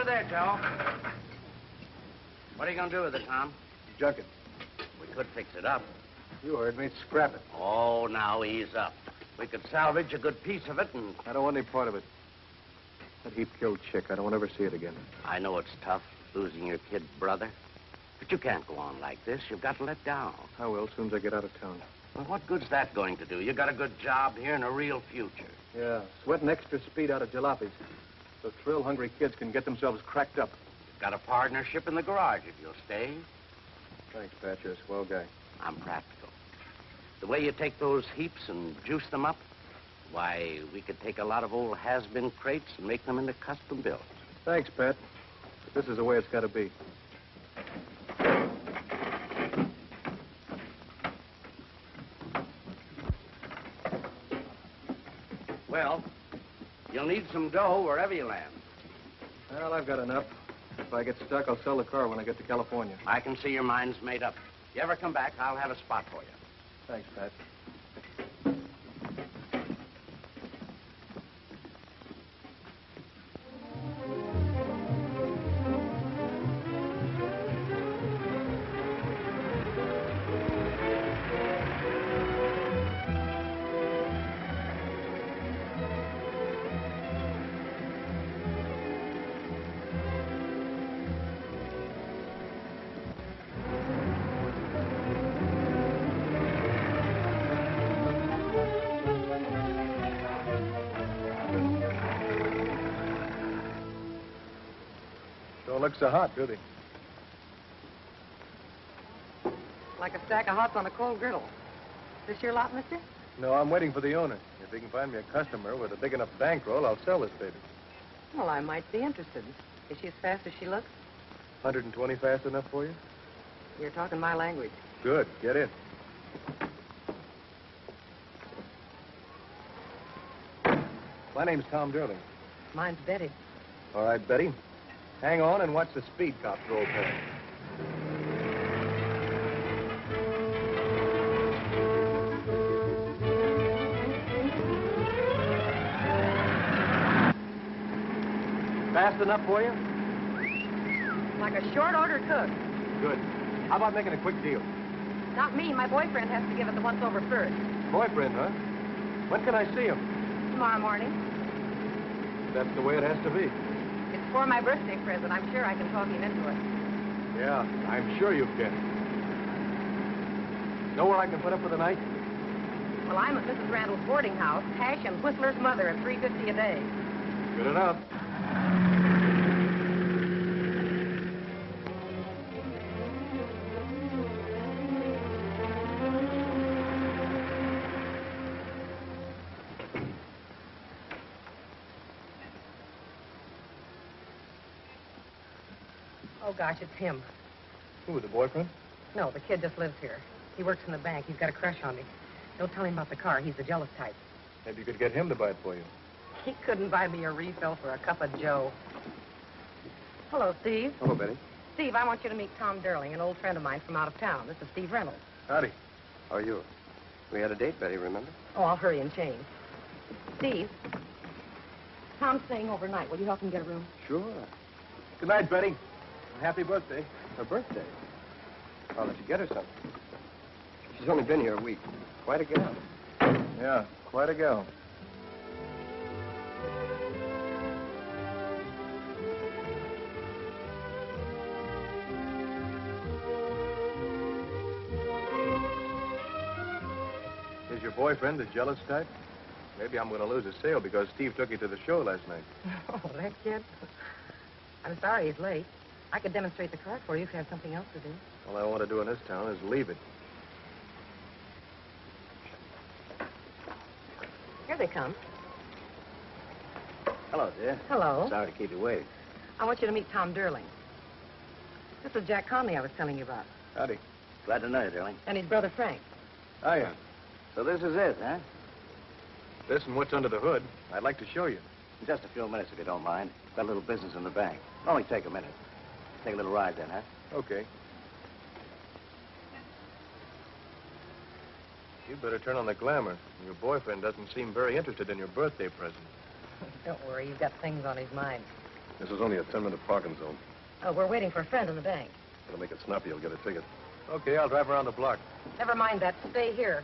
her there, Joe. What are you going to do with it, Tom? Junk it. We could fix it up. You heard me. Scrap it. Oh, now ease up. We could salvage a good piece of it, and I don't want any part of it. That heap killed chick. I don't want to ever see it again. I know it's tough, losing your kid brother. But you can't go on like this. You've got to let down. I will, as soon as I get out of town. Well, what good's that going to do? You got a good job here and a real future. Yeah, sweating extra speed out of jalopies. So thrill-hungry kids can get themselves cracked up. Got a partnership in the garage if you'll stay. Thanks, Pat. You're a swell guy. I'm practical. The way you take those heaps and juice them up, why, we could take a lot of old has-been crates and make them into custom builds. Thanks, Pat. But this is the way it's got to be. Well, you'll need some dough wherever you land. Well, I've got enough. If I get stuck, I'll sell the car when I get to California. I can see your mind's made up. If you ever come back, I'll have a spot for you. Thanks, Pat. So hot, do they? Like a stack of hots on a cold griddle. This your lot, mister? No, I'm waiting for the owner. If he can find me a customer with a big enough bankroll, I'll sell this baby. Well, I might be interested. Is she as fast as she looks? 120 fast enough for you? You're talking my language. Good. Get in. My name's Tom Durling. Mine's Betty. All right, Betty. Hang on and watch the speed cops roll past. Fast enough for you? Like a short order cook. Good. How about making a quick deal? Not me. My boyfriend has to give it the once over first. Boyfriend, huh? When can I see him? Tomorrow morning. That's the way it has to be. For my birthday present. I'm sure I can talk him into it. Yeah, I'm sure you can. Know where I can put up for the night? Well, I'm at Mrs. Randall's boarding house, Hash and Whistler's mother at 350 a day. Good enough. Gosh, it's him. Who, the boyfriend? No, the kid just lives here. He works in the bank. He's got a crush on me. Don't tell him about the car. He's the jealous type. Maybe you could get him to buy it for you. He couldn't buy me a refill for a cup of Joe. Hello, Steve. Hello, Betty. Steve, I want you to meet Tom Durling, an old friend of mine from out of town. This is Steve Reynolds. Howdy. How are you? We had a date, Betty, remember? Oh, I'll hurry and change. Steve, Tom's staying overnight. Will you help him get a room? Sure. Good night, Betty. Happy birthday. Her birthday. I'll let you get her something. She's only been here a week. Quite a gal. Yeah, quite a gal. Is your boyfriend the jealous type? Maybe I'm going to lose a sale because Steve took you to the show last night. Oh, that kid. I'm sorry he's late. I could demonstrate the car for you if you have something else to do. All I want to do in this town is leave it. Here they come. Hello, dear. Hello. Sorry to keep you waiting. I want you to meet Tom Durling. This is Jack Conley I was telling you about. Howdy. Glad to know you, darling. And his brother Frank. Oh, Hiya. So this is it, huh? This and what's under the hood, I'd like to show you. In just a few minutes, if you don't mind. Got a little business in the bank. Only take a minute. Take a little ride then, huh? Okay. You'd better turn on the glamour. Your boyfriend doesn't seem very interested in your birthday present. Don't worry, you've got things on his mind. This is only a 10-minute parking zone. Oh, we're waiting for a friend in the bank. It'll make it snappy. You'll get a ticket. Okay, I'll drive around the block. Never mind that. Stay here.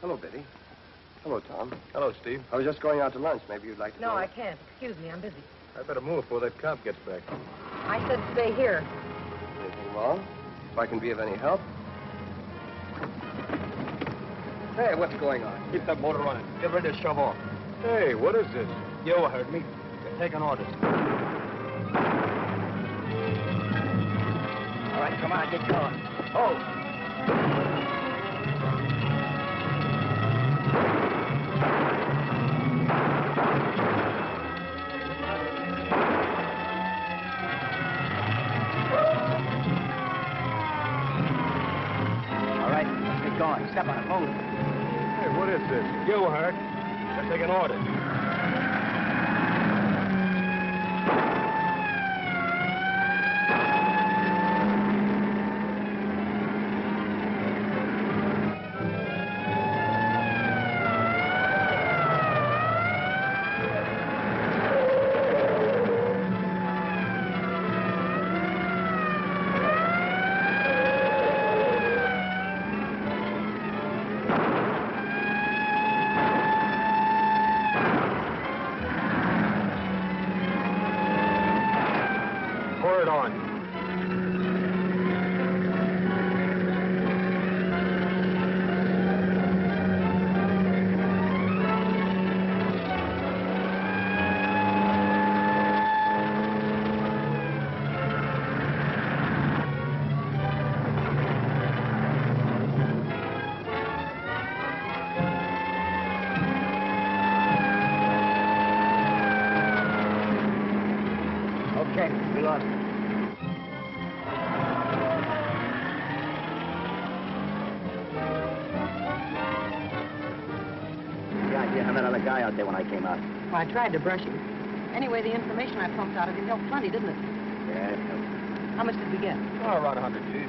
Hello, Biddy. Hello, Tom. Hello, Steve. I was just going out to lunch. Maybe you'd like to No, go? I can't. Excuse me, I'm busy. I better move before that cop gets back. I said stay here. Anything wrong? If I can be of any help? Hey, what's going on? Keep that motor running. Get ready to shove off. Hey, what is this? You heard me. You're taking orders. All right, come on, get going. Oh. Going. Step on it, move. Hey, what is this? You heard. They're taking orders. I tried to brush him. Anyway, the information I pumped out of him helped plenty, didn't it? Yeah, How much did we get? Oh, around 100 G's.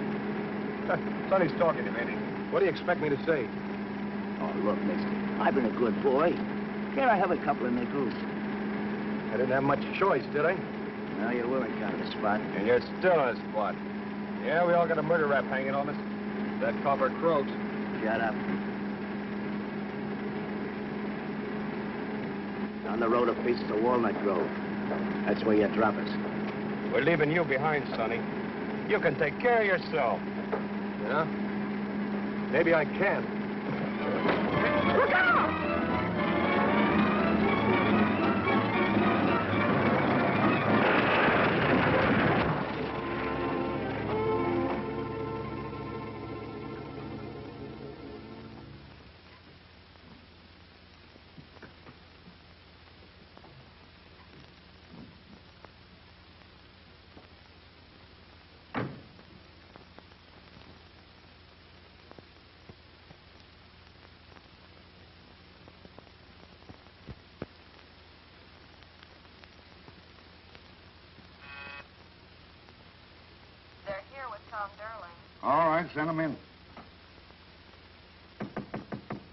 Sonny's talking to me. ain't he? What do you expect me to say? Oh, look, mister. I've been a good boy. Can't I have a couple of nickels? I didn't have much choice, did I? No, you were in kind of a spot. And you're still in a spot. Yeah, we all got a murder rap hanging on us. That copper croaks. Shut up. Down the road a piece to Walnut Grove. That's where you drop us. We're leaving you behind, Sonny. You can take care of yourself. Yeah? Maybe I can. Look out! Send them in.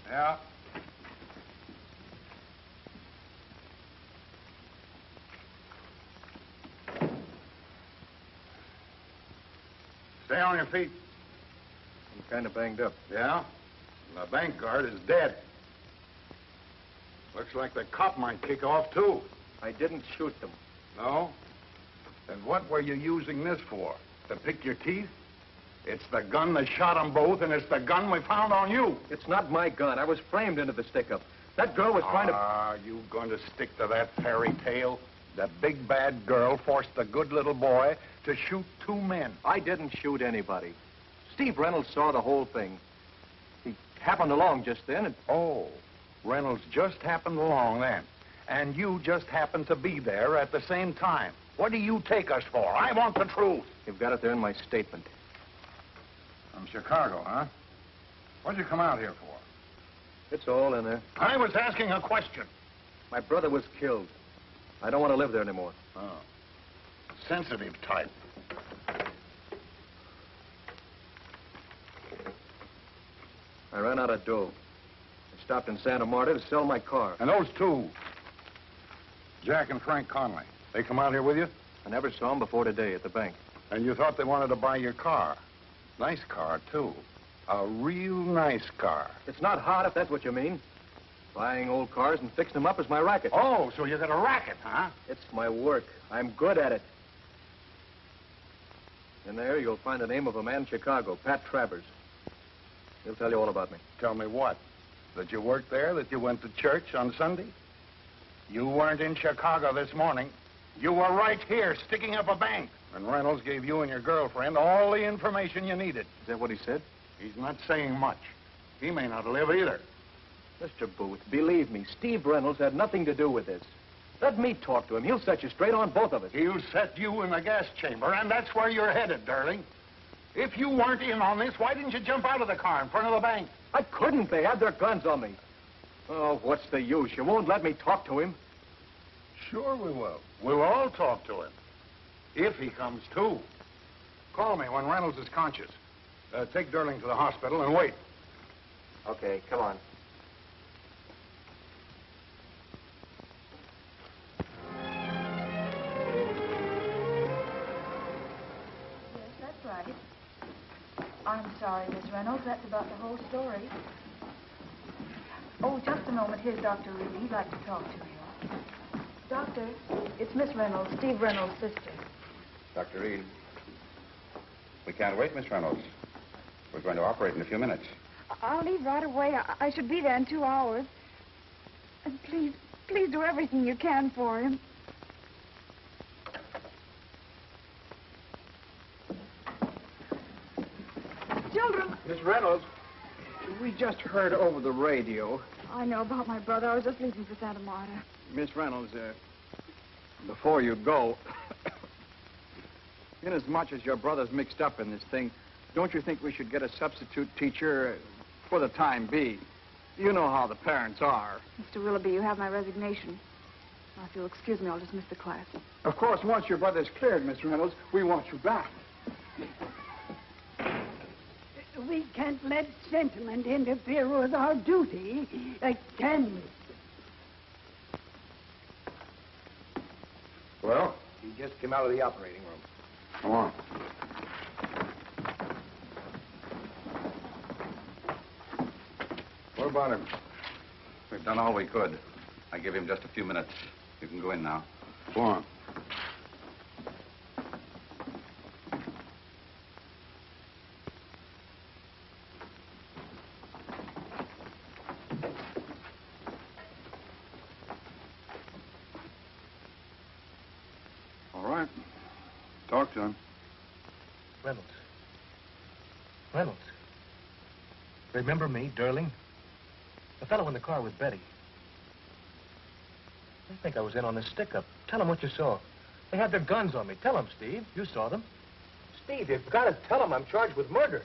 Yeah. Stay on your feet. I'm kind of banged up. Yeah? The bank guard is dead. Looks like the cop might kick off, too. I didn't shoot them. No? Then what were you using this for? To pick your teeth? It's the gun that shot them both, and it's the gun we found on you. It's not my gun. I was framed into the stick-up. That girl was trying to... Are you going to stick to that fairy tale? The big bad girl forced the good little boy to shoot two men. I didn't shoot anybody. Steve Reynolds saw the whole thing. He happened along just then, and Oh, Reynolds just happened along then. And you just happened to be there at the same time. What do you take us for? I want the truth. you've got it there in my statement. From Chicago, huh? What'd you come out here for? It's all in there. I was asking a question. My brother was killed. I don't want to live there anymore. Oh. Sensitive type. I ran out of dough. I stopped in Santa Marta to sell my car. And those two, Jack and Frank Conley, they come out here with you? I never saw them before today at the bank. And you thought they wanted to buy your car. Nice car, too. A real nice car. It's not hot, if that's what you mean. Buying old cars and fixing them up is my racket. Oh, so you got a racket, huh? It's my work. I'm good at it. In there, you'll find the name of a man in Chicago, Pat Travers. He'll tell you all about me. Tell me what? That you worked there, that you went to church on Sunday? You weren't in Chicago this morning. You were right here, sticking up a bank. And Reynolds gave you and your girlfriend all the information you needed. Is that what he said? He's not saying much. He may not live either. Mr. Booth, believe me, Steve Reynolds had nothing to do with this. Let me talk to him. He'll set you straight on both of us. He'll set you in the gas chamber, and that's where you're headed, darling. If you weren't in on this, why didn't you jump out of the car in front of the bank? I couldn't. They had their guns on me. Oh, what's the use? You won't let me talk to him. Sure we will. We'll all talk to him. If he comes to. Call me when Reynolds is conscious. Uh, take Durling to the hospital and wait. Okay, come on. Yes, that's right. I'm sorry, Miss Reynolds. That's about the whole story. Oh, just a moment. Here's Dr. Reed. He'd like to talk to you. Doctor, it's Miss Reynolds, Steve Reynolds' sister. Dr. Reed. We can't wait, Miss Reynolds. We're going to operate in a few minutes. I'll leave right away. I, I should be there in two hours. And please, please do everything you can for him. Children, Miss Reynolds, we just heard over the radio. I know about my brother. I was just leaving for Santa Marta. Miss Reynolds, uh, before you go, inasmuch as your brother's mixed up in this thing, don't you think we should get a substitute teacher for the time being? You know how the parents are. Mr. Willoughby, you have my resignation. Now, if you'll excuse me, I'll dismiss the class. Of course, once your brother's cleared, Miss Reynolds, we want you back. We can't let sentiment interfere with our duty, uh, can we? Well? He just came out of the operating room. Come on. What about him? We've done all we could. I give him just a few minutes. You can go in now. Go on. All right. Talk to him. Reynolds. Reynolds. Remember me, Durling? The fellow in the car with Betty. I think I was in on this stick-up. Tell him what you saw. They had their guns on me. Tell him, Steve. You saw them. Steve, you've got to tell him I'm charged with murder.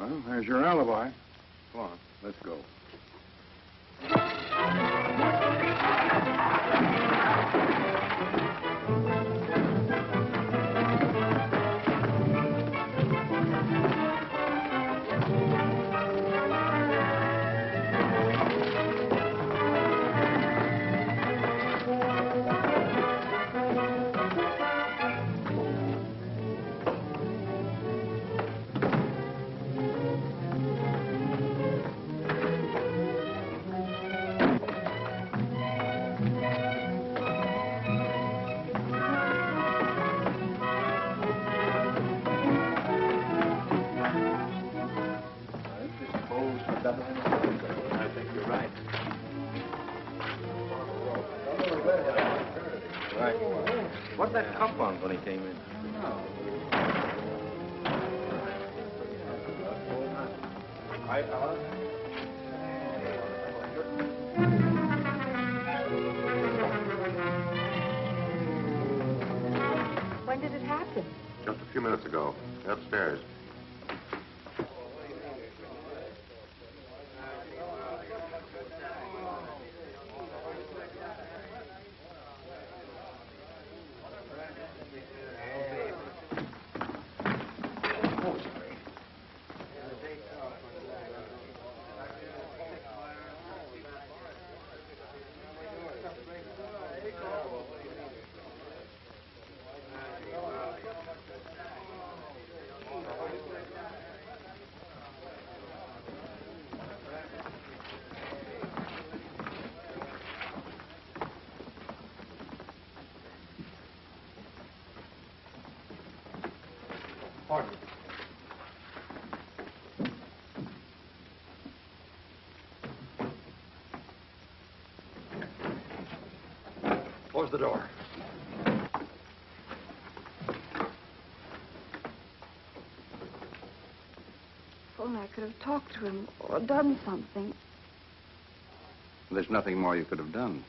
Well, there's your alibi. Come on, let's go. Did it happen? Just a few minutes ago. Upstairs. Close the door. If only I could have talked to him or done something. There's nothing more you could have done.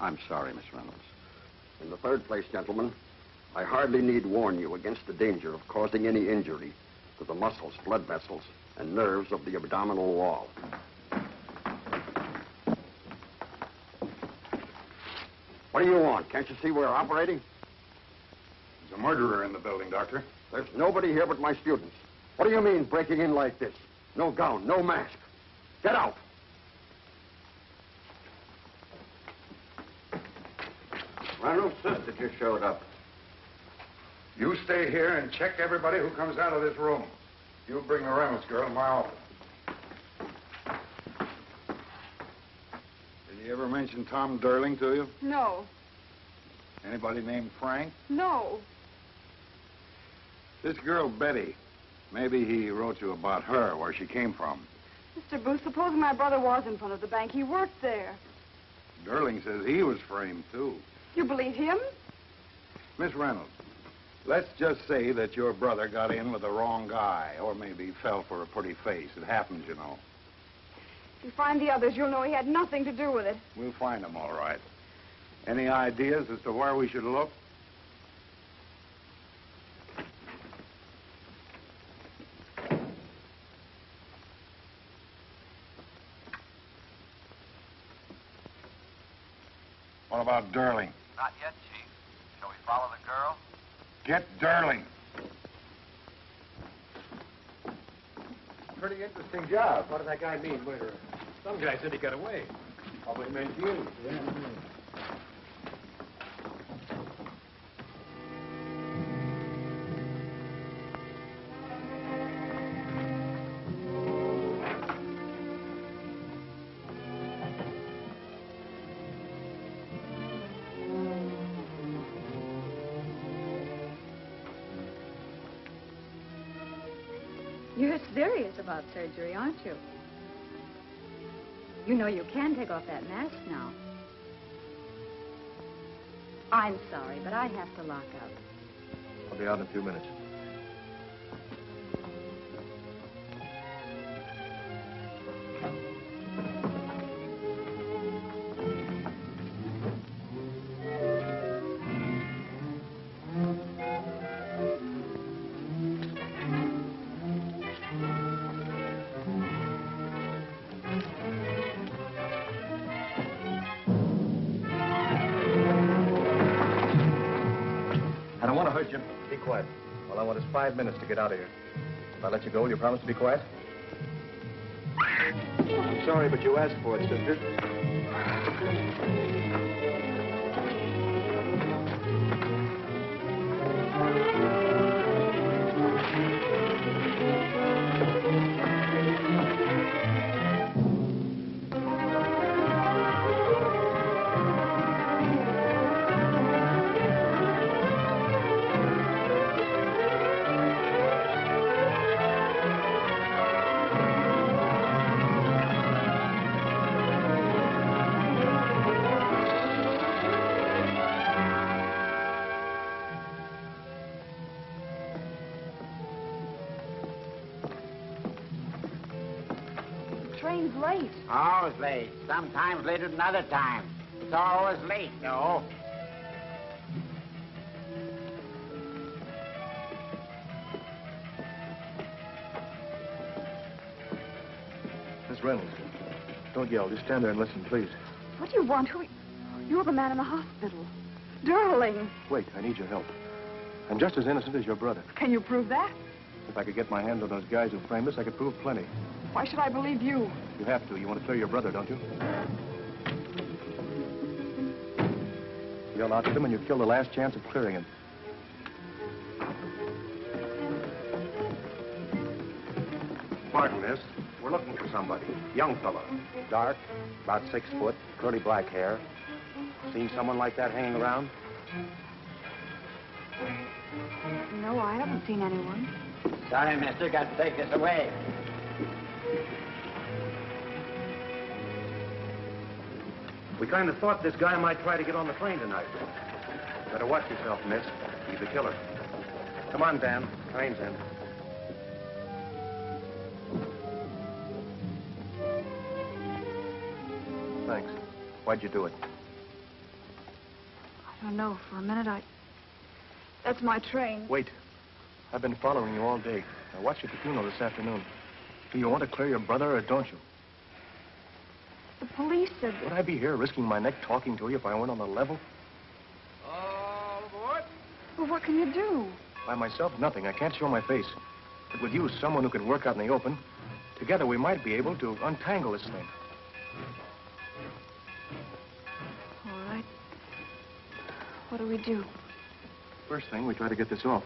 I'm sorry, Miss Reynolds. In the third place, gentlemen, I hardly need warn you against the danger of causing any injury to the muscles, blood vessels, and nerves of the abdominal wall. What do you want? Can't you see we're operating? There's a murderer in the building, Doctor. There's nobody here but my students. What do you mean, breaking in like this? No gown, no mask. Get out. Reynolds' sister just showed up. You stay here and check everybody who comes out of this room. You bring the Reynolds girl to my office. Did he ever mention Tom Durling to you? No, Anybody named Frank? no. This girl, Betty. Maybe he wrote you about her, where she came from. Mr. Booth, supposing my brother was in front of the bank. He worked there. Durling says he was framed, too. You believe him? Miss Reynolds, let's just say that your brother got in with the wrong guy, or maybe fell for a pretty face. It happens, you know. If you find the others, you'll know he had nothing to do with it. We'll find them all right. Any ideas as to where we should look? What about Durling? Not yet, Chief. Shall we follow the girl? Get Durling. Pretty interesting job. What did that guy mean, murderer? Some guy said he got away. Probably meant you. You're about surgery, aren't you? You know you can take off that mask now. I'm sorry, but I have to lock up. I'll be out in a few minutes. All I want is five minutes to get out of here. If I let you go, will you promise to be quiet? I'm sorry, but you asked for it, sister. The Always late. Sometimes later than other times. It's always late, no. Miss Reynolds, don't yell. Just stand there and listen, please. What do you want? Who? You're the man in the hospital. Darling, Wait, I need your help. I'm just as innocent as your brother. can you prove that? If I could get my hands on those guys who framed us, I could prove plenty. Why should I believe you? You have to. You want to clear your brother, don't you? You'll out him and you kill the last chance of clearing him. Pardon, miss. We're looking for somebody. Young fellow. Dark, about six foot, curly black hair. Seen someone like that hanging around? No, I haven't seen anyone. Sorry, mister. Got to take this away. We kind of thought this guy might try to get on the plane tonight. Better watch yourself, miss. He's a killer. Come on, Dan. Train's in. Thanks. Why'd you do it? I don't know. For a minute, I... That's my train. Wait. I've been following you all day. I watched you at the funeral this afternoon. Do you want to clear your brother or don't you? The police said... Would I be here risking my neck talking to you if I went on the level? Oh, what? Well, what can you do? By myself, nothing. I can't show my face. But with you, someone who can work out in the open, together we might be able to untangle this thing. All right. What do we do? First thing, we try to get this off.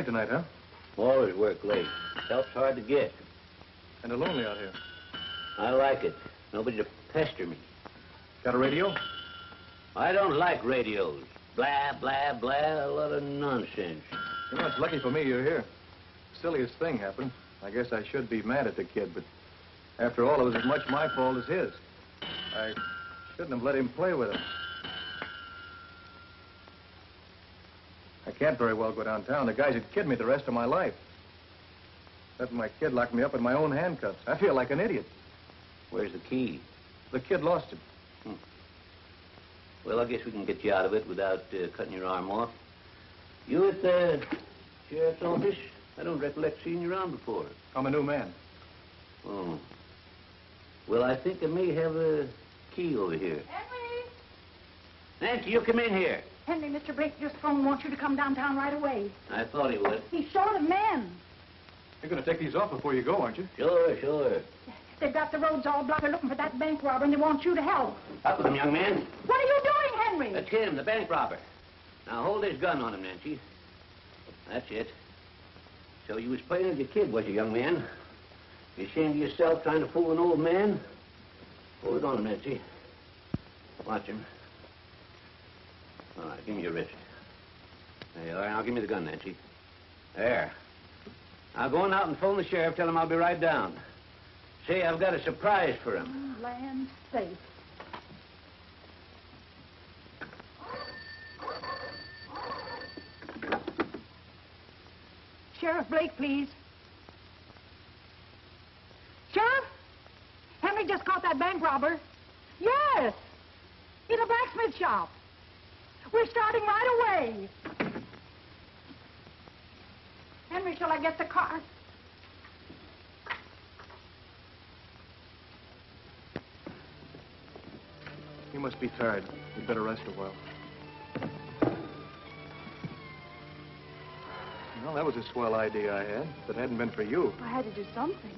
Late tonight, huh? Always work late. Help's hard to get. Kind of lonely out here. I like it. Nobody to pester me. Got a radio? I don't like radios. Blah, blah, blah, a lot of nonsense. You know, it's lucky for me you're here. Silliest thing happened. I guess I should be mad at the kid, but after all, it was as much my fault as his. I shouldn't have let him play with it. Can't very well go downtown. The guys would kid me the rest of my life. Letting my kid lock me up in my own handcuffs. I feel like an idiot. Where's the key? The kid lost it. Well, I guess we can get you out of it without uh, cutting your arm off. You at the sheriff's office? I don't recollect seeing you around before. I'm a new man. Oh. Well, I think I may have a key over here. Henry! Nancy, you come in here. Henry, Mr. Blake just phoned wants you to come downtown right away. I thought he would. He's short of men. You're going to take these off before you go, aren't you? Sure, sure. They've got the roads all blocked. They're looking for that bank robber, and they want you to help. Up with him, young man. What are you doing, Henry? That's him, the bank robber. Now, hold his gun on him, Nancy. That's it. So you was playing with your kid, was you, young man? You ashamed of yourself trying to fool an old man? Hold it on him, Nancy. Watch him. All right, give me your wrist. There you are. Now give me the gun, Nancy. There. Now go on out and phone the sheriff. Tell him I'll be right down. Say, I've got a surprise for him. Oh, land safe. Sheriff Blake, please. Sheriff? Henry just caught that bank robber. Yes. In a blacksmith shop. We're starting right away. Henry, shall I get the car? You must be tired. You'd better rest a while. Well, that was a swell idea I had. If it hadn't been for you, I had to do something.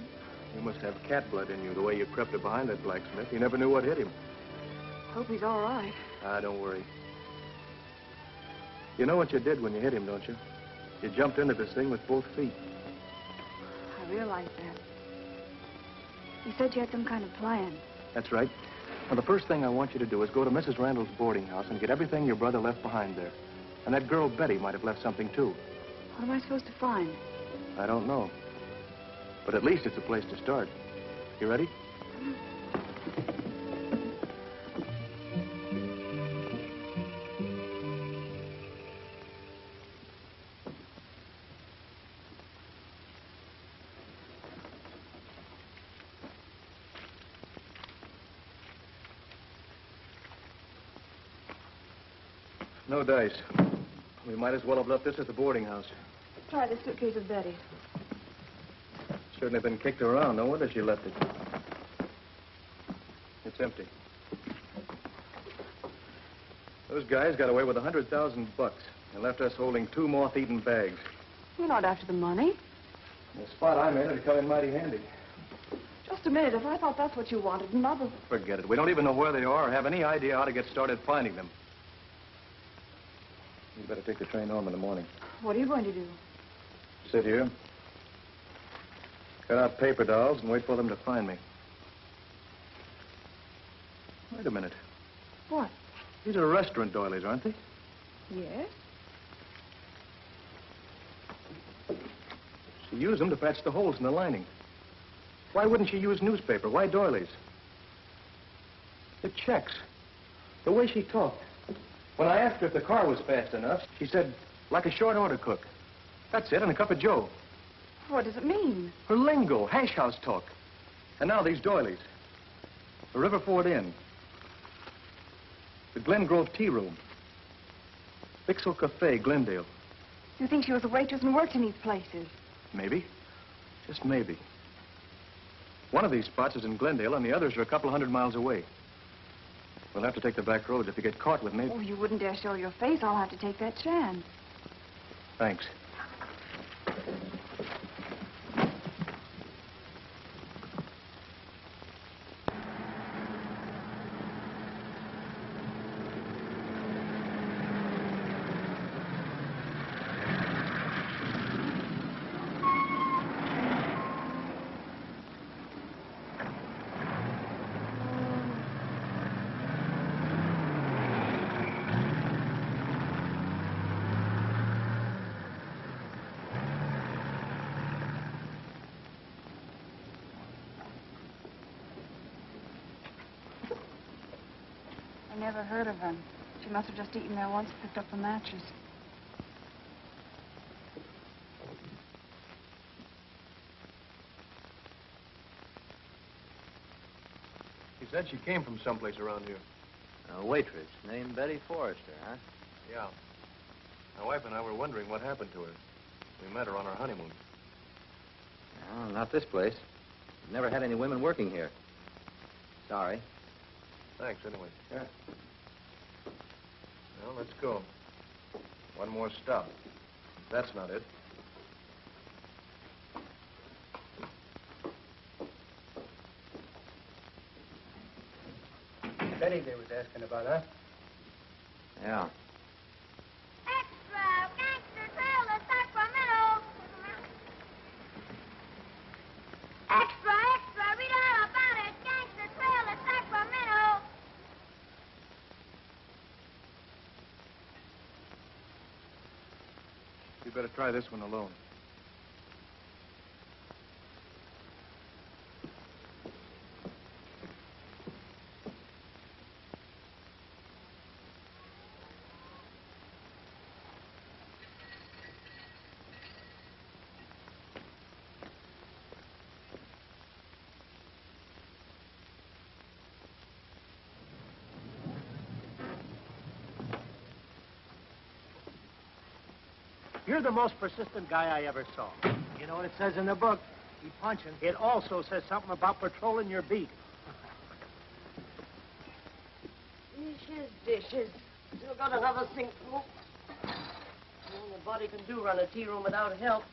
you must have cat blood in you, the way you crept up behind that blacksmith. You never knew what hit him. Hope he's all right. Ah, don't worry. You know what you did when you hit him, don't you? You jumped into this thing with both feet. I realize that. You said you had some kind of plan. That's right. Now, the first thing I want you to do is go to Mrs. Randall's boarding house and get everything your brother left behind there. And that girl Betty might have left something, too. What am I supposed to find? I don't know. But at least it's a place to start. You ready? Mm. No dice. We might as well have left this at the boarding house. Try the suitcase of Betty's. Certainly been kicked around. No wonder she left it. It's empty. Those guys got away with a hundred thousand bucks and left us holding two moth-eaten bags. You're not after the money. The spot I made would come in mighty handy. Just a minute. If I thought that's what you wanted, Mother... Forget it. We don't even know where they are or have any idea how to get started finding them. Better take the train home in the morning. What are you going to do? Sit here. Cut out paper dolls and wait for them to find me. Wait a minute. What? These are restaurant doilies, aren't they? Yes? She used them to patch the holes in the lining. Why wouldn't she use newspaper? Why doilies? The checks. The way she talked. When I asked her if the car was fast enough, she said, like a short order cook. That's it, and a cup of joe. What does it mean? Her lingo, hash house talk. And now these doilies. The Riverford Inn. The Glen Grove Tea Room. Bixel Cafe, Glendale. You think she was a waitress and worked in these places? Maybe. Just maybe. One of these spots is in Glendale, and the others are a couple hundred miles away. We'll have to take the back roads. If you get caught with me... Oh, you wouldn't dare show your face. I'll have to take that chance. Thanks. Never heard of her. She must have just eaten there once and picked up the matches. He said she came from someplace around here. A waitress named Betty Forrester, huh? Yeah. My wife and I were wondering what happened to her. We met her on our honeymoon. No, not this place. We've never had any women working here. Sorry. Thanks, anyway. Yeah. Well, let's go. One more stop. That's not it. Betty they was asking about, huh? Yeah. Extra! Gangster trail to Sacramento! Extra, extra! Read all about it! Gangster trail to Sacramento! You better try this one alone. You're the most persistent guy I ever saw. You know what it says in the book? Keep punching. It also says something about patrolling your beat. Dishes, dishes. Still got another sink full. All the body can do run a tea room without help.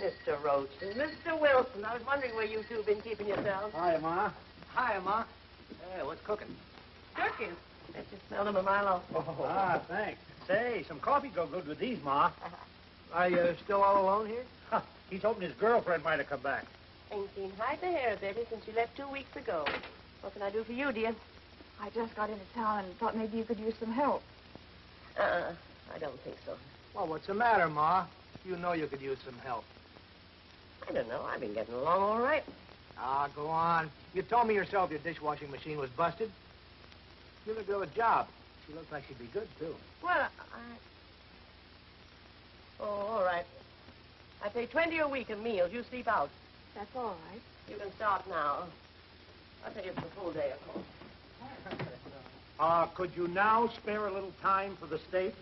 Mr. Roachton, Mr. Wilson, I was wondering where you two have been keeping yourselves. Hi, Ma. Hi, Ma. Hey, what's cooking? Turkeys. Bet you smelled them a mile off. Ah, thanks. Say, some coffee go good with these, Ma. Are you still all alone here? Huh, he's hoping his girlfriend might have come back. Ain't seen hide the hair, Betty, since you left two weeks ago. What can I do for you, dear? I just got into town and thought maybe you could use some help. Uh-uh. I don't think so. Well, what's the matter, Ma? You know you could use some help. I don't know. I've been getting along all right. Ah, go on. You told me yourself your dishwashing machine was busted. Give the girl a job. She looks like she'd be good, too. Well, I... Oh, all right. I pay 20 a week in meals. You sleep out. That's all right. You can start now. I'll pay you for the full day, of course. Uh, could you now spare a little time for the state?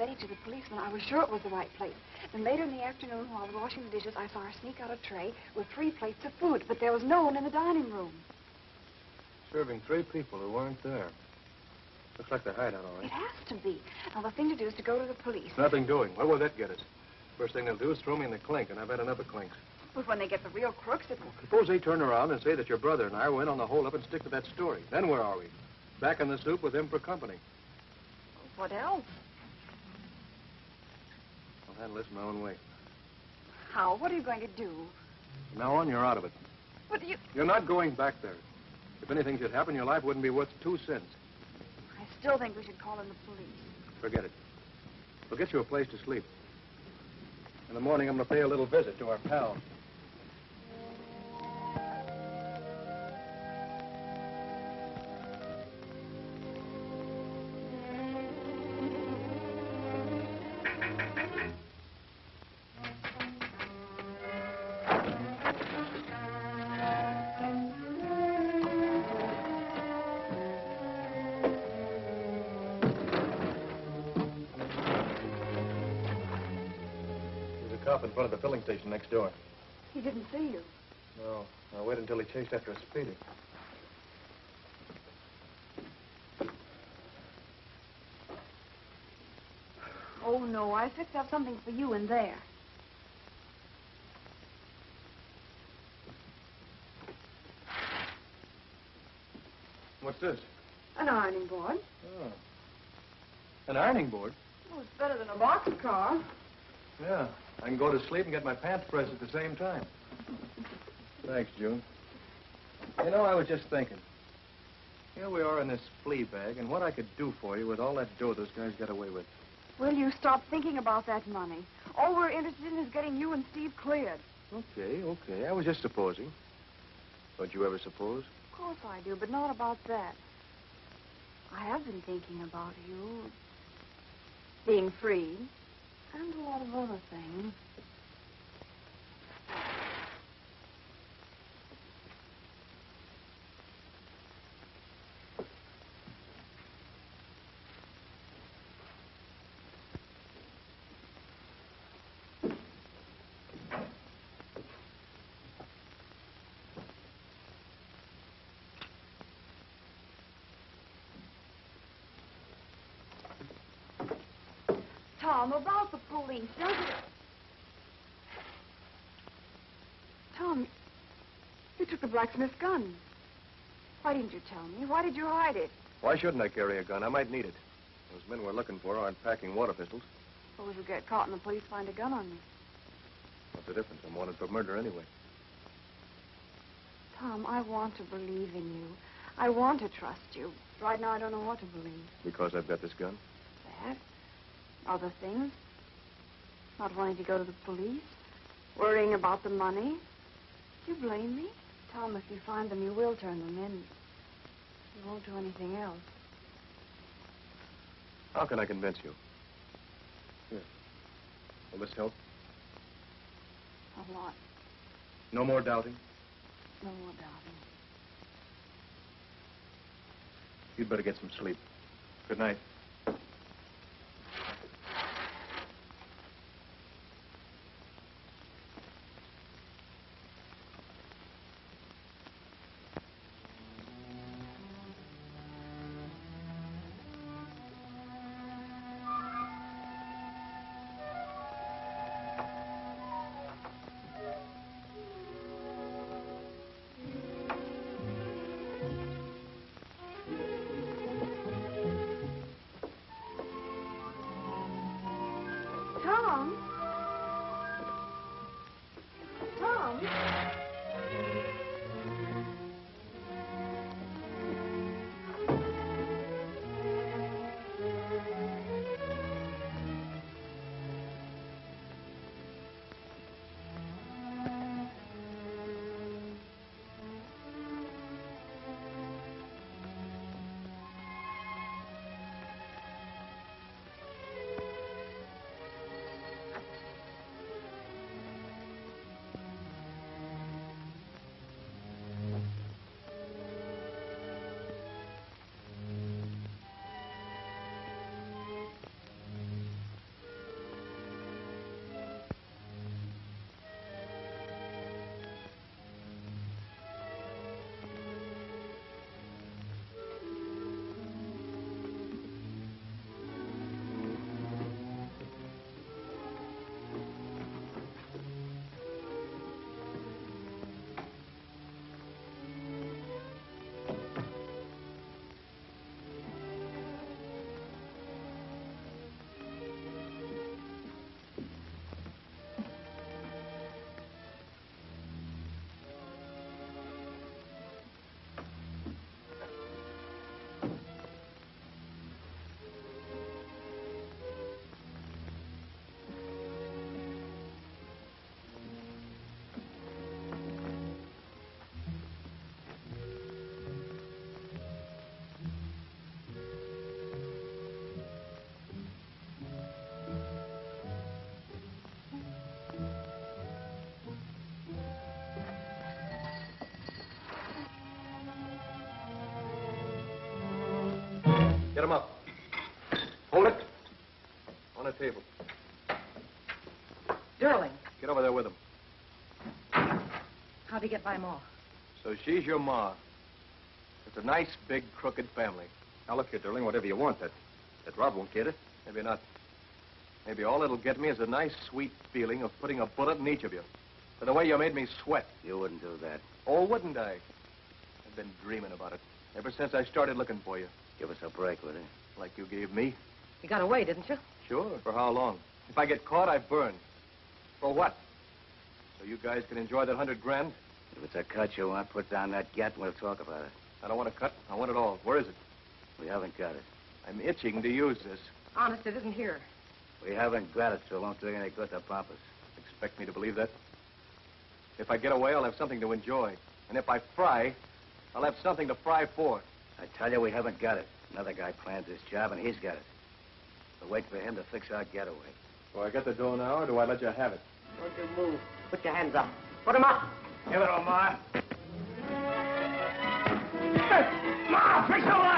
Betty to the policeman, I was sure it was the right place. Then later in the afternoon, while I was washing the dishes, I saw her sneak out a tray with three plates of food, but there was no one in the dining room. Serving three people who weren't there. Looks like the hideout, all It has to be. Now, the thing to do is to go to the police. Nothing doing. Where will that get us? First thing they'll do is throw me in the clink, and I've had enough of clinks. But when they get the real crooks, it will... Suppose they turn around and say that your brother and I were in on the holdup and stick to that story. Then where are we? Back in the soup with him for company. What else? I'll handle this my own way. How? What are you going to do? From now on, you're out of it. What do you... You're not going back there. If anything should happen, your life wouldn't be worth two cents. I still think we should call in the police. Forget it. We'll get you a place to sleep. In the morning, I'm going to pay a little visit to our pal. Station next door. He didn't see you. No, I'll wait until he chased after a speedy. Oh, no. I fixed up something for you in there. What's this? An ironing board. Oh. An ironing board? Oh, it's better than a boxcar. Yeah. I can go to sleep and get my pants pressed at the same time. Thanks, June. You know, I was just thinking. Here we are in this flea bag, and what I could do for you with all that dough those guys got away with. Will you stop thinking about that money? All we're interested in is getting you and Steve cleared. Okay, okay. I was just supposing. Don't you ever suppose? Of course I do, but not about that. I have been thinking about you being free and a lot of other things. Tom, about the police, don't you... Tom, you took the blacksmith's gun. Why didn't you tell me? Why did you hide it? Why shouldn't I carry a gun? I might need it. Those men we're looking for aren't packing water pistols. Suppose you get caught and the police find a gun on you. What's the difference? I'm wanted for murder anyway. Tom, I want to believe in you. I want to trust you. Right now, I don't know what to believe. Because I've got this gun? That? Other things? Not wanting to go to the police? Worrying about the money? Do you blame me? Tom, if you find them, you will turn them in. You won't do anything else. How can I convince you? Here. Will this help? A lot. No more doubting? No more doubting. You'd better get some sleep. Good night. Get him up. Hold it. On a table. Durling. Get over there with him. how'd he get by Ma? So she's your ma. It's a nice, big, crooked family. Now, look here, Durling, whatever you want, that, that Rob won't get it. Maybe not. Maybe all it'll get me is a nice, sweet feeling of putting a bullet in each of you. For the way you made me sweat. You wouldn't do that. Oh, wouldn't I? I've been dreaming about it ever since I started looking for you. Give us a break with it. Like you gave me. You got away, didn't you? Sure. For how long? If I get caught, I burn. For what? So you guys can enjoy that hundred grand? If it's a cut you want, put down that gat and we'll talk about it. I don't want a cut. I want it all. Where is it? We haven't got it. I'm itching to use this. Honest, it isn't here. We haven't got it, so it won't do any good to pump us. Expect me to believe that? If I get away, I'll have something to enjoy. And if I fry, I'll have something to fry for. I tell you, we haven't got it. Another guy plans this job, and he's got it. We'll wait for him to fix our getaway. Do I get the dough now, or do I let you have it? Don't you move. Put your hands up. Put 'em up. Give it on, Ma. Ma, fix the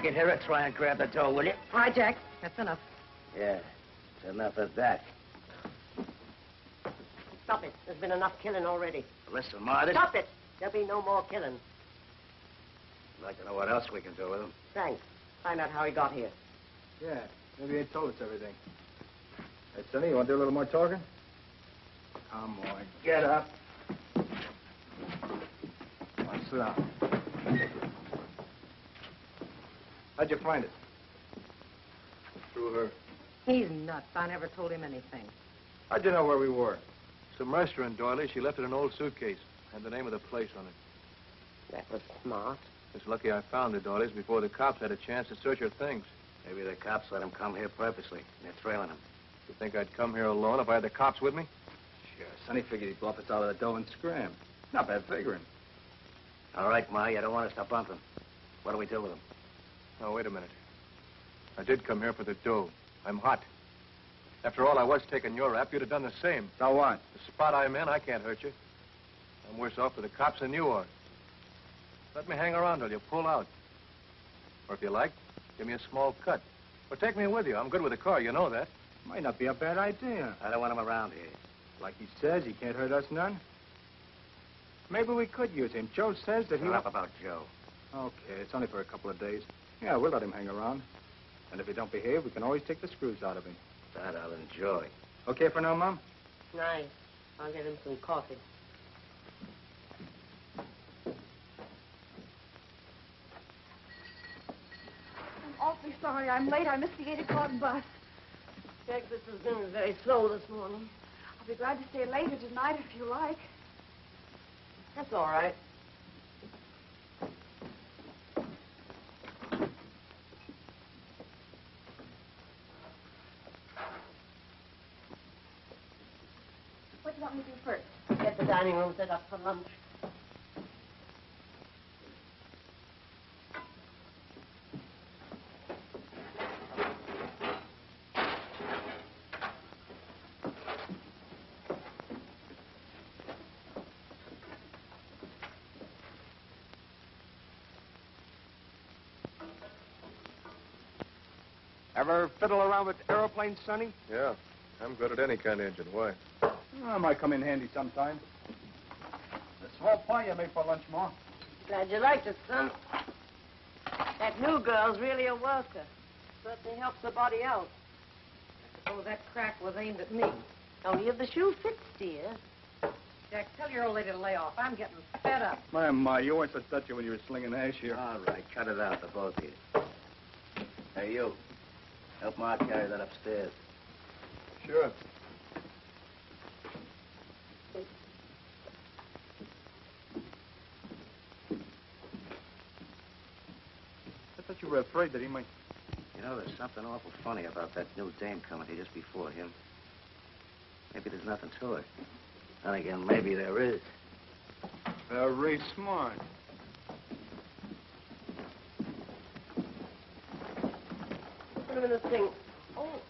Break it here or try and grab the door, will you? All right, Jack. That's enough. Yeah, it's enough of that. Stop it. There's been enough killing already. Listen, Ma, this... Stop it. There'll be no more killing. I'd like to know what else we can do with him. Thanks. Find out how he got here. Yeah, maybe he told us everything. Hey, Sonny, you want to do a little more talking? Come on, get up. Come on, sit down. How'd you find it? Through her. He's nuts. I never told him anything. How'd you know where we were? Some restaurant, Doily. She left it in an old suitcase. Had the name of the place on it. That was smart. It's lucky I found it, Doilies, before the cops had a chance to search her things. Maybe the cops let him come here purposely, they're trailing him. You think I'd come here alone if I had the cops with me? Sure, Sonny figured he'd bluff us out of the dough and scram. Not bad figuring. All right, Ma, you don't want us to bump him. What do we do with him? Now, wait a minute. I did come here for the dough. I'm hot. After all, I was taking your rap. You'd have done the same. So what? The spot I'm in, I can't hurt you. I'm worse off for the cops than you are. Let me hang around till you pull out. Or if you like, give me a small cut. Or take me with you. I'm good with a car, you know that. Might not be a bad idea. I don't want him around here. Like he says, he can't hurt us none. Maybe we could use him. Joe says that he... Shut up about Joe. Okay, it's only for a couple of days. Yeah, we'll let him hang around. And if he don't behave, we can always take the screws out of him. That I'll enjoy. Okay for now, Mom? Nice. I'll get him some coffee. I'm awfully sorry I'm late. I missed the 8 o'clock bus. Texas has been very slow this morning. I'll be glad to stay later tonight if you like. That's all right. What do you want me to do first? Get the dining room set up for lunch. Ever fiddle around with aeroplanes, Sonny? Yeah. I'm good at any kind of engine. Why? Oh, might come in handy sometime. The small pie you made for lunch, Ma. Glad you liked it, son. That new girl's really a worker. Certainly helps the body out. I suppose that crack was aimed at me. Only if the shoe fits, dear. Jack, tell your old lady to lay off. I'm getting fed up. My, my, you weren't so touchy when you were slinging hash here. All right, cut it out, the both of you. Hey, you. Help Ma carry that upstairs. Sure. I thought you were afraid that he might... You know, there's something awful funny about that new dame coming here just before him. Maybe there's nothing to it. Then again, maybe there is. Very smart. Put him in this thing. Oh,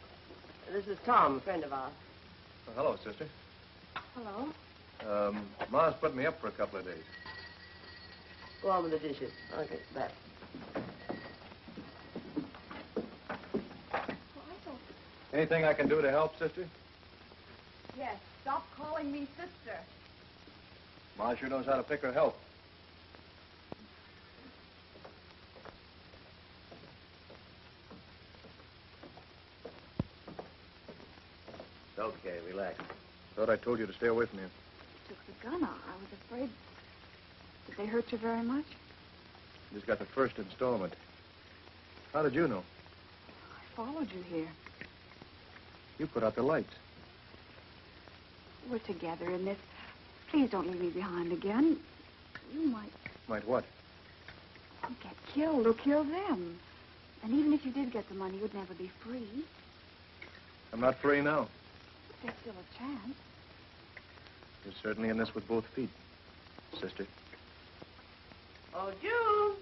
this is Tom, a friend of ours. Oh, hello, sister. Hello. Um, Ma's put me up for a couple of days. Go on with the dishes. I'll get back. Anything I can do to help, sister? Yes, stop calling me sister. Ma sure knows how to pick her help. It's okay, relax. Thought I told you to stay away from him. Took the gun out. I was afraid. Did they hurt you very much? Just got the first installment. How did you know? I followed you here. You put out the lights. We're together in this. Please don't leave me behind again. You might Might what? get killed or kill them. And even if you did get the money, you'd never be free. I'm not free now. There's still a chance. You're certainly in this with both feet, sister. Oh, June.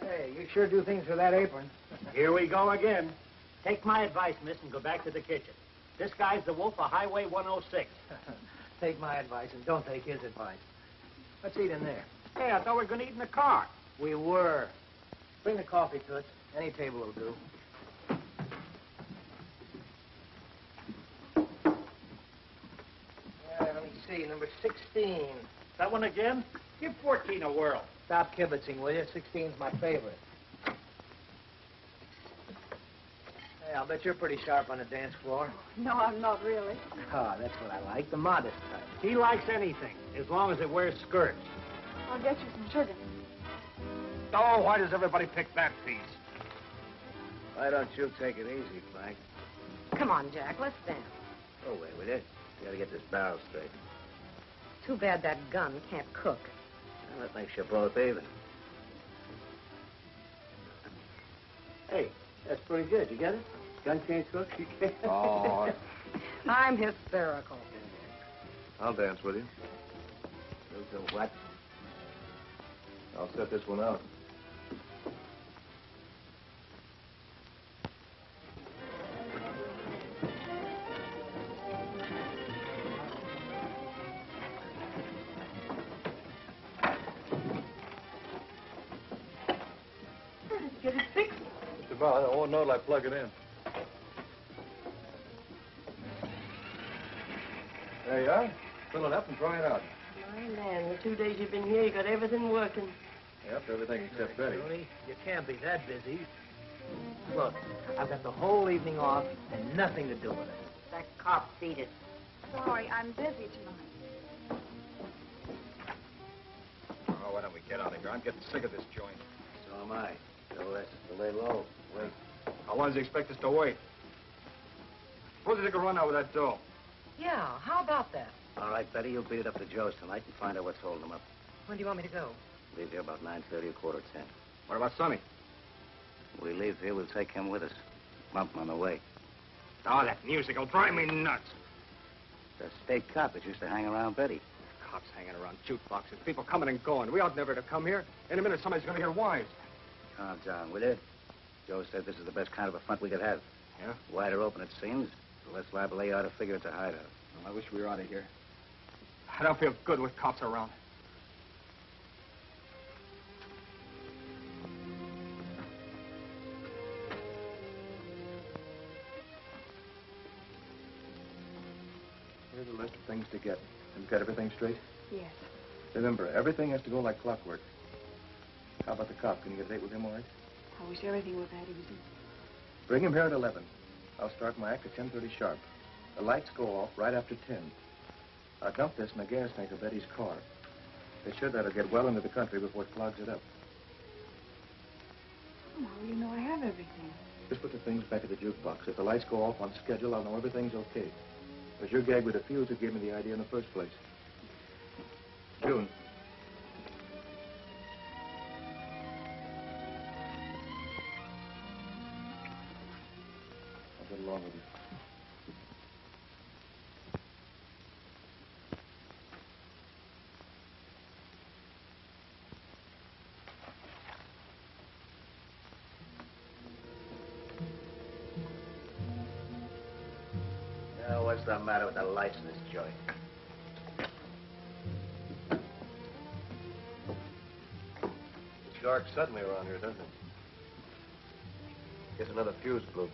Hey, you sure do things with that apron. Here we go again. Take my advice, miss, and go back to the kitchen. This guy's the wolf of Highway 106. take my advice and don't take his advice. Let's eat in there. Hey, I thought we were going to eat in the car. We were. Bring the coffee to us. Any table will do. Yeah, let me see. Number 16. That one again? Give 14 a whirl. Stop kibitzing, will you? 16's my favorite. Hey, I'll bet you're pretty sharp on the dance floor. No, I'm not really. Ah, that's what I like, the modest type. He likes anything, as long as it wears skirts. I'll get you some sugar. Oh, why does everybody pick that piece? Why don't you take it easy, Frank? Come on, Jack. Let's dance. Go away with it. You gotta get this barrel straight. Too bad that gun can't cook. Well, that makes you both even. Hey, that's pretty good. You get it? Gun can't cook, you can't. Oh. I'm hysterical. I'll dance with you. You'll do what? I'll set this one out. Get it fixed. Just about. I won't know till I plug it in. There you are. Fill it up and try it out. My man, the two days you've been here, you got everything working. Yep, everything except Betty. Tony, you can't be that busy. Look, I've got the whole evening off and nothing to do with it. That cop beat it. Sorry, I'm busy tonight. Oh, why don't we get out of here? I'm getting sick of this joint. So am I. So let's lay low. Wait. How long does he expect us to wait? Suppose they a run out with that dough. Yeah, how about that? All right, Betty, you'll beat it up to Joe's tonight and find out what's holding him up. When do you want me to go? Leave here about 9.30 or quarter 10. What about Sonny? When we leave here, we'll take him with us. Bump him on the way. Oh, that music will drive me nuts. The state cop that used to hang around Betty. Cops hanging around jukeboxes, people coming and going. We ought never to come here. In a minute, somebody's going to hear wise. Calm down, will you? Joe said this is the best kind of a front we could have. Yeah? Wider open, it seems. The less liable they are to figure it's a hideout. Well, I wish we were out of here. I don't feel good with cops around. Here's a list of things to get. Have you got everything straight? Yes. Remember, everything has to go like clockwork. How about the cop? Can you get a date with him all right? I wish everything were that easy. Bring him here at 11. I'll start my act at 10.30 sharp. The lights go off right after 10. I'll dump this in the gas tank of Betty's car. They should that'll get well into the country before it clogs it up. Oh, you know I have everything? Just put the things back at the jukebox. If the lights go off on schedule, I'll know everything's okay. It was your gag with the fuse that gave me the idea in the first place. June, the matter with the lights in this joint? It's dark suddenly around here, doesn't it? Guess another fuse blew.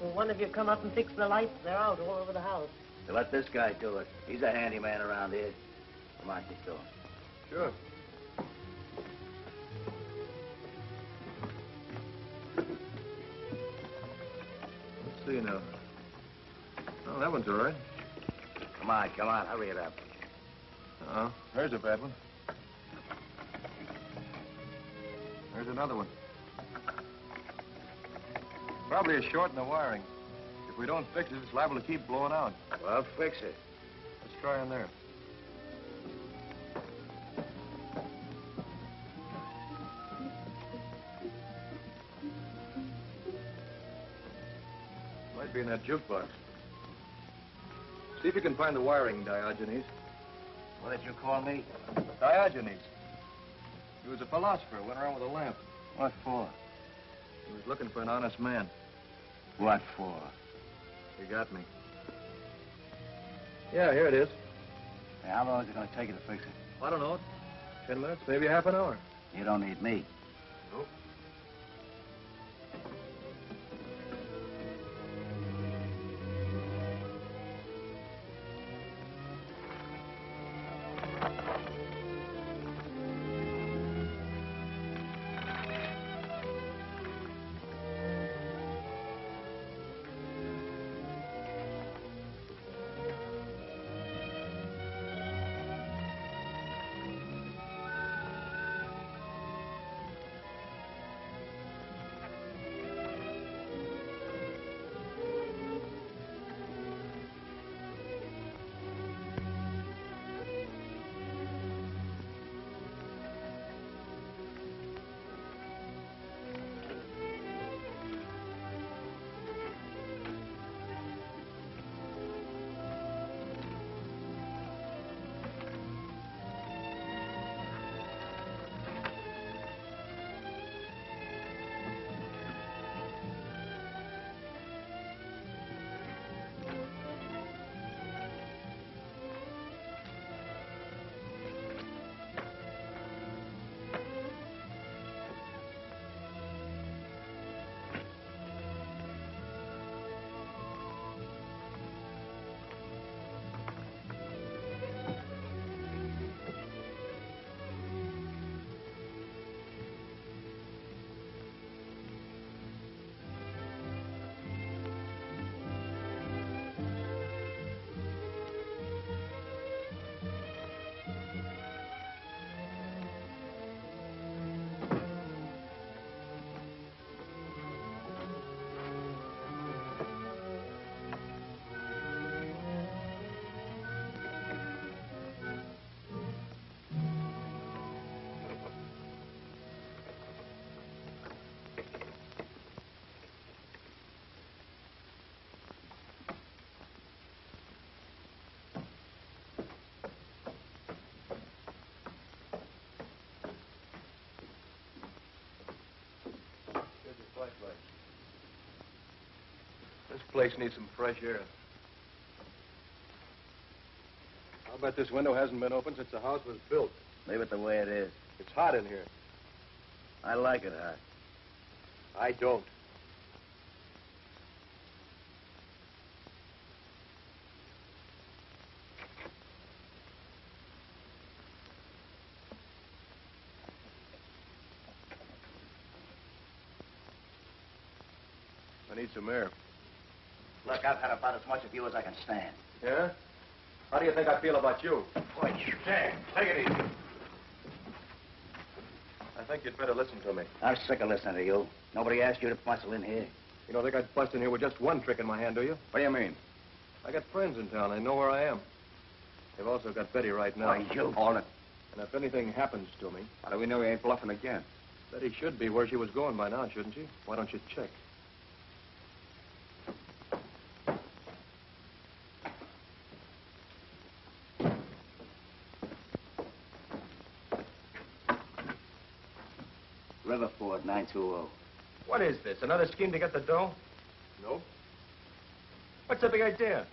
Will one of you come up and fix the lights? They're out all over the house. So let this guy do it. He's a handyman around here. Come on, keep going. Sure. Let's see now. Oh, that one's all right. Come on, come on, hurry it up. Uh oh, there's a bad one. There's another one. Probably a short in the wiring. If we don't fix it, it's liable to keep blowing out. Well, fix it. Let's try in there. Might be in that jukebox. See if you can find the wiring, Diogenes. What did you call me? Diogenes. He was a philosopher, went around with a lamp. What for? He was looking for an honest man. What for? He got me. Yeah, here it is. Hey, how long is it going to take you to fix it? I don't know. Ten minutes, maybe half an hour. You don't need me. This place needs some fresh air. I'll bet this window hasn't been opened since the house was built. Leave it the way it is. It's hot in here. I like it hot. I don't. Some air. Look, I've had about as much of you as I can stand. Yeah? How do you think I feel about you? Boy, Hey, take it easy. I think you'd better listen to me. I'm sick of listening to you. Nobody asked you to bustle in here. You don't think I'd bust in here with just one trick in my hand, do you? What do you mean? I got friends in town. They know where I am. They've also got Betty right now. Why, you hold. And if anything happens to me, How do we know he ain't bluffing again? Betty should be where she was going by now, shouldn't she? Why don't you check? Riverford 920. What is this? Another scheme to get the dough? No. What's the big idea?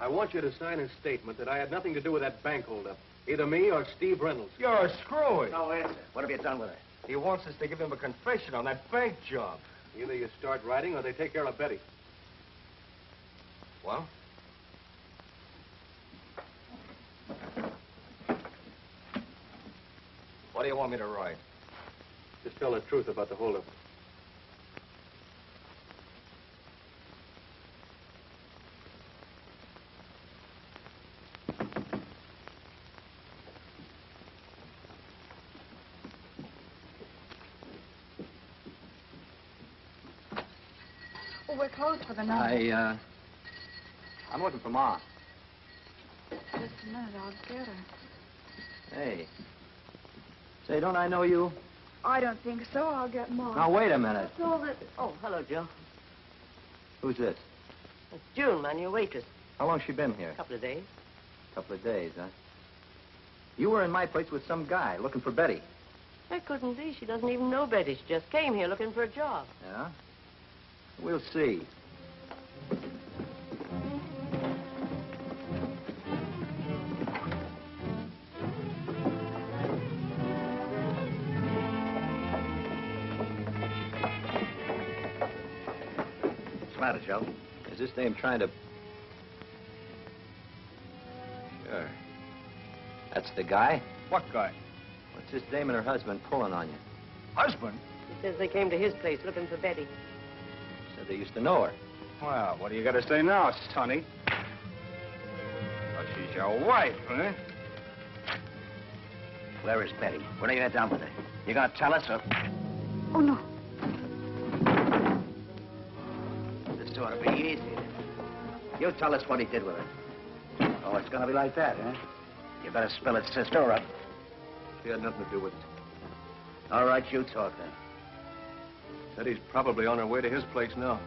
I want you to sign a statement that I had nothing to do with that bank holdup. Either me or Steve Reynolds. You're a screwy. No answer. What have you done with it? He wants us to give him a confession on that bank job. Either you start writing or they take care of Betty. Well? Do you want me to write? Just tell the truth about the holdup. Well, we're closed for the night. I, uh... I'm looking for Ma. Just a minute, I'll get her. Hey. Say, don't I know you? I don't think so. I'll get Mom. Now, wait a minute. That's all that... Oh, hello, Joe. Who's this? It's June, man, your waitress. How long's she been here? A couple of days. A couple of days, huh? You were in my place with some guy looking for Betty. That couldn't be. She doesn't even know Betty. She just came here looking for a job. Yeah? We'll see. Is this dame trying to... Sure. That's the guy? What guy? What's this dame and her husband pulling on you? Husband? He says they came to his place looking for Betty. Said they used to know her. Well, what do you got to say now, Sonny? Oh, she's your wife, huh? Where is Betty? What are you done with her? You gonna tell us or... Oh, no. You tell us what he did with her. Oh, it's gonna be like that, huh? You better spill it, sister, or... I- She had nothing to do with it. All right, you talk then. Betty's probably on her way to his place now.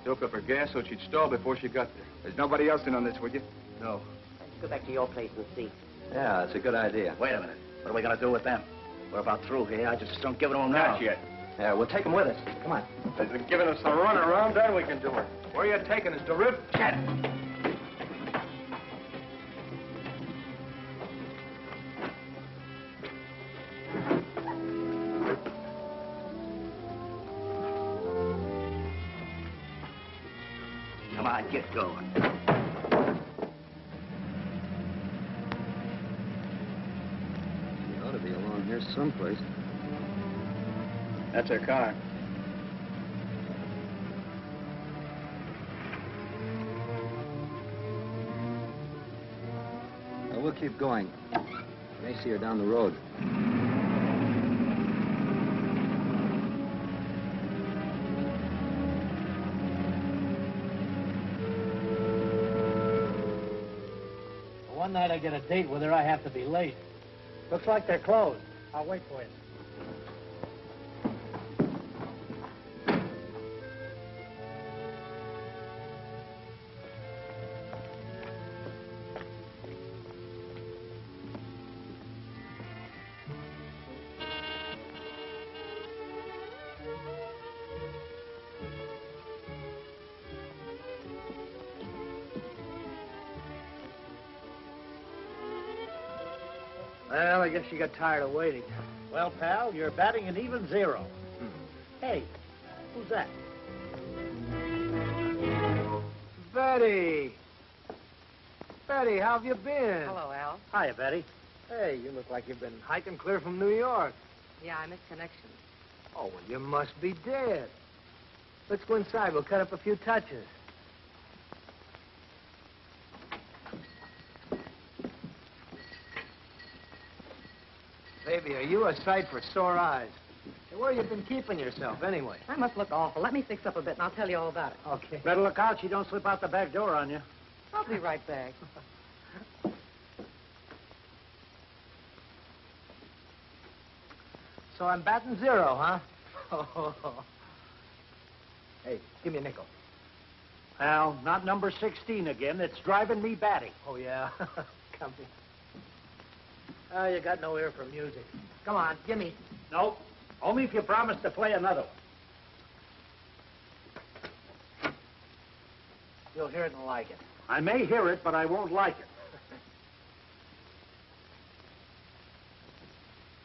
I doped up her gas so she'd stall before she got there. There's nobody else in on this, would you? No. Let's go back to your place and see. Yeah, that's a good idea. Wait a minute. What are we gonna do with them? We're about through here. I just don't give it to them now. Not yet. Yeah, we'll take them with us. Come on. If they're giving us the run around, then we can do it. Where are you taking us, to Rip? Shut Come on, get going. He ought to be along here someplace. That's her car. Well, we'll keep going. May see her down the road. One night I get a date with her, I have to be late. Looks like they're closed. I'll wait for you. Well, you got tired of waiting. Well, pal, you're batting an even zero. Hmm. Hey, who's that? Betty! Betty, how have you been? Hello, Al. Hiya, Betty. Hey, you look like you've been hiking clear from New York. Yeah, I missed connections. Oh, well, you must be dead. Let's go inside. We'll cut up a few touches. Baby, are you a sight for sore eyes? Where have you been keeping yourself, anyway? I must look awful. Let me fix up a bit, and I'll tell you all about it. Okay. Better look out she don't slip out the back door on you. I'll be right back. So I'm batting zero, huh? Oh. hey, give me a nickel. Al, not number 16 again. It's driving me batty. Oh, yeah? Come here. Oh, you got no ear for music. Come on, give me. No, only if you promise to play another one. You'll hear it and like it. I may hear it, but I won't like it.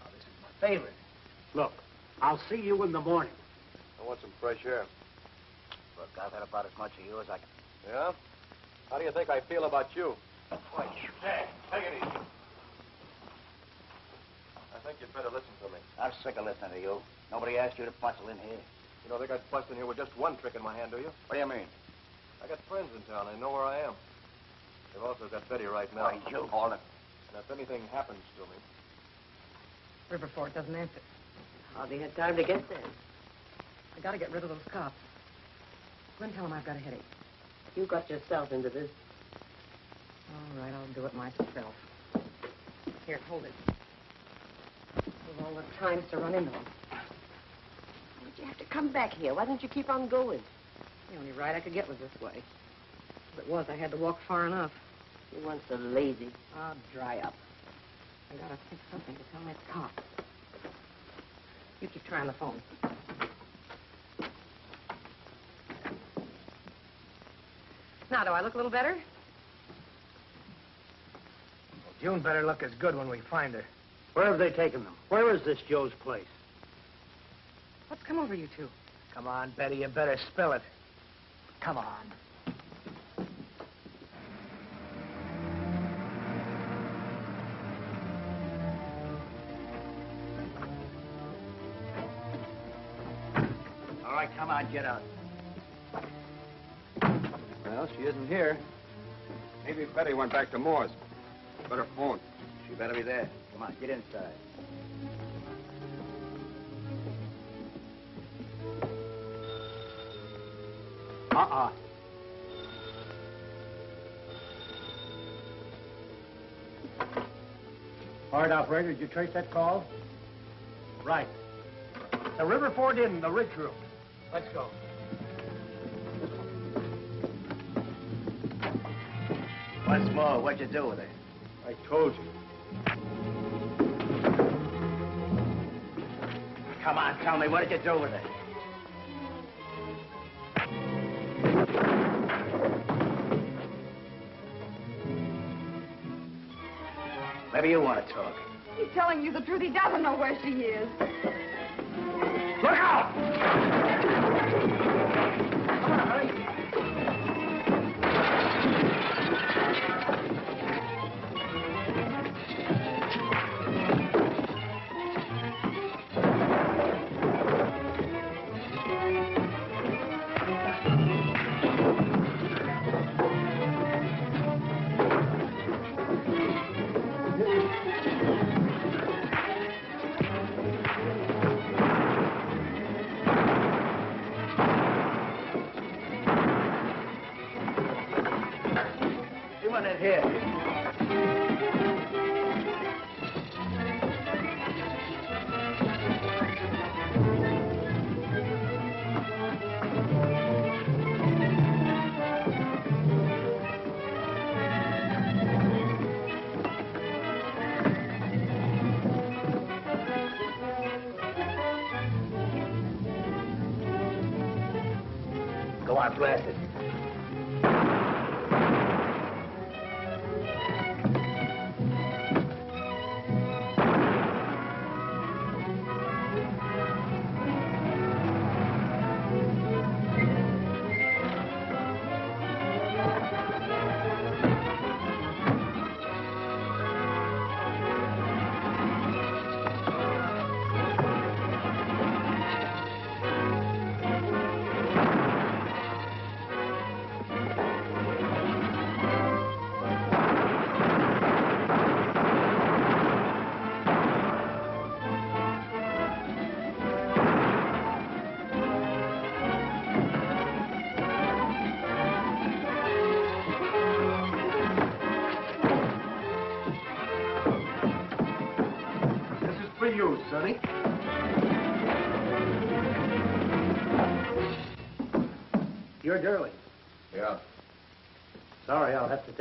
Oh, this is my favorite. Look, I'll see you in the morning. I want some fresh air. Look, I've had about as much of you as I can. Yeah? How do you think I feel about you? Hey, take it easy. I think you'd better listen to me. I'm sick of listening to you. Nobody asked you to bustle in here. You don't think I'd bust in here with just one trick in my hand, do you? What do you mean? I got friends in town. They know where I am. They've also got Betty right now. Why, you call it. And if anything happens to me, Riverford doesn't answer. Hardly had time to get there. I gotta get rid of those cops. Gwen, tell them I've got a headache. You got yourself into this. All right, I'll do it myself. Here, hold it. With all the times to run into them. Why'd you have to come back here? Why didn't you keep on going? The only ride I could get was this way. If it was, I had to walk far enough. You weren't so lazy. I'll dry up. I gotta think something to tell that cop. You keep trying the phone. Now, do I look a little better? Well, June better look as good when we find her. Where have they taken them? Where is this Joe's place? What's come over you two? Come on, Betty, you better spill it. Come on. All right, come on, get out. well, she isn't here. Maybe Betty went back to Moore's. Better phone. She better be there. Come on, get inside. Uh-uh. All right, operator, did you trace that call? Right. The Riverford Inn, the Ridge Room. Let's go. Once more, what'd you do with it? I told you. Come on, tell me, what did you do with it? Maybe you want to talk. He's telling you the truth. He doesn't know where she is. Look out! Go on, blast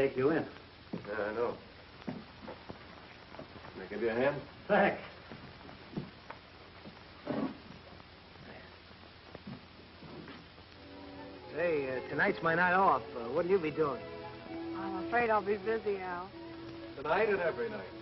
take you in. Yeah, I know. Can I give you a hand? Thanks. Hey, uh, tonight's my night off. Uh, what'll you be doing? I'm afraid I'll be busy, Al. Tonight and every night.